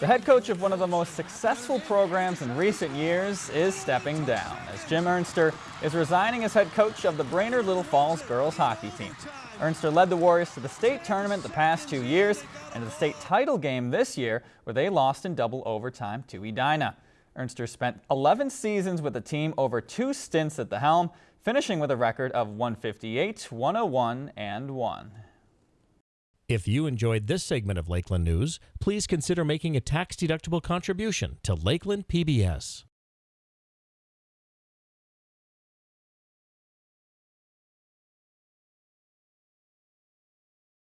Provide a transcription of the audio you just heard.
The head coach of one of the most successful programs in recent years is stepping down as Jim Ernster is resigning as head coach of the Brainerd Little Falls girls hockey team. Ernster led the Warriors to the state tournament the past two years and to the state title game this year where they lost in double overtime to Edina. Ernster spent 11 seasons with the team over two stints at the helm, finishing with a record of 158, 101, and 1. If you enjoyed this segment of Lakeland News, please consider making a tax-deductible contribution to Lakeland PBS.